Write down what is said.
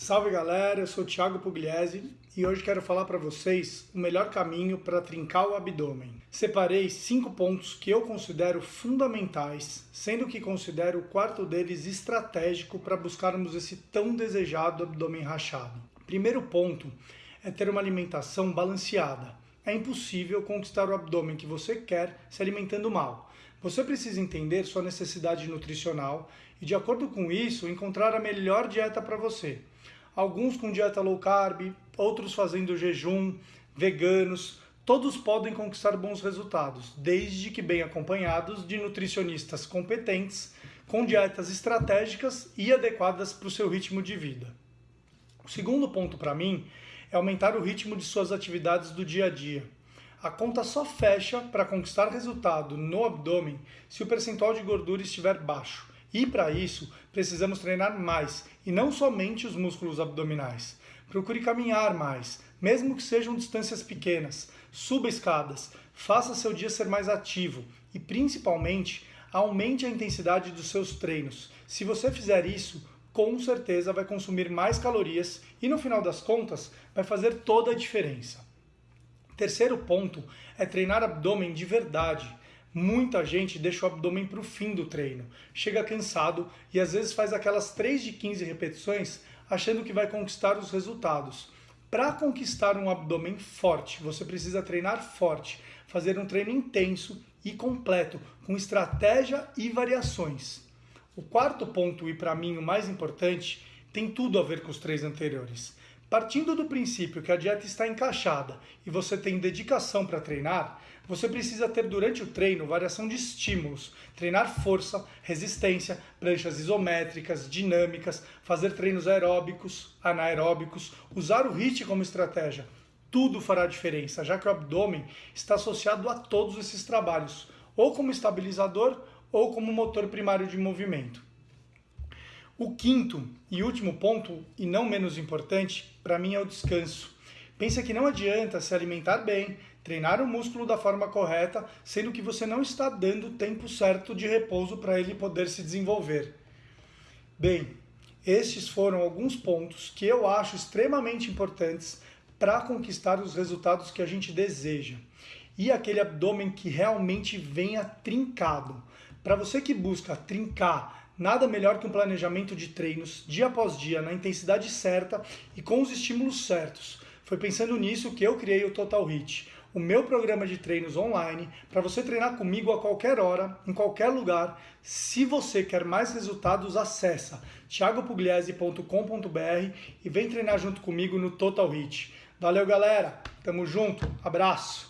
Salve galera, eu sou o Thiago Pugliese e hoje quero falar para vocês o melhor caminho para trincar o abdômen. Separei cinco pontos que eu considero fundamentais, sendo que considero o quarto deles estratégico para buscarmos esse tão desejado abdômen rachado. Primeiro ponto é ter uma alimentação balanceada. É impossível conquistar o abdômen que você quer se alimentando mal. Você precisa entender sua necessidade nutricional e, de acordo com isso, encontrar a melhor dieta para você alguns com dieta low carb, outros fazendo jejum, veganos, todos podem conquistar bons resultados, desde que bem acompanhados de nutricionistas competentes, com dietas estratégicas e adequadas para o seu ritmo de vida. O segundo ponto para mim é aumentar o ritmo de suas atividades do dia a dia. A conta só fecha para conquistar resultado no abdômen se o percentual de gordura estiver baixo. E para isso, precisamos treinar mais e não somente os músculos abdominais. Procure caminhar mais, mesmo que sejam distâncias pequenas. Suba escadas, faça seu dia ser mais ativo e, principalmente, aumente a intensidade dos seus treinos. Se você fizer isso, com certeza vai consumir mais calorias e, no final das contas, vai fazer toda a diferença. Terceiro ponto é treinar abdômen de verdade. Muita gente deixa o abdômen para o fim do treino, chega cansado e às vezes faz aquelas 3 de 15 repetições achando que vai conquistar os resultados. Para conquistar um abdômen forte, você precisa treinar forte, fazer um treino intenso e completo, com estratégia e variações. O quarto ponto, e para mim o mais importante, tem tudo a ver com os três anteriores. Partindo do princípio que a dieta está encaixada e você tem dedicação para treinar, você precisa ter durante o treino variação de estímulos, treinar força, resistência, pranchas isométricas, dinâmicas, fazer treinos aeróbicos, anaeróbicos, usar o HIIT como estratégia. Tudo fará diferença, já que o abdômen está associado a todos esses trabalhos, ou como estabilizador ou como motor primário de movimento. O quinto e último ponto, e não menos importante, para mim é o descanso. Pensa que não adianta se alimentar bem, treinar o músculo da forma correta, sendo que você não está dando o tempo certo de repouso para ele poder se desenvolver. Bem, estes foram alguns pontos que eu acho extremamente importantes para conquistar os resultados que a gente deseja. E aquele abdômen que realmente venha trincado. Para você que busca trincar Nada melhor que um planejamento de treinos dia após dia, na intensidade certa e com os estímulos certos. Foi pensando nisso que eu criei o Total Hit, o meu programa de treinos online para você treinar comigo a qualquer hora, em qualquer lugar. Se você quer mais resultados, acessa thiagopugliese.com.br e vem treinar junto comigo no Total Hit. Valeu, galera. Tamo junto. Abraço.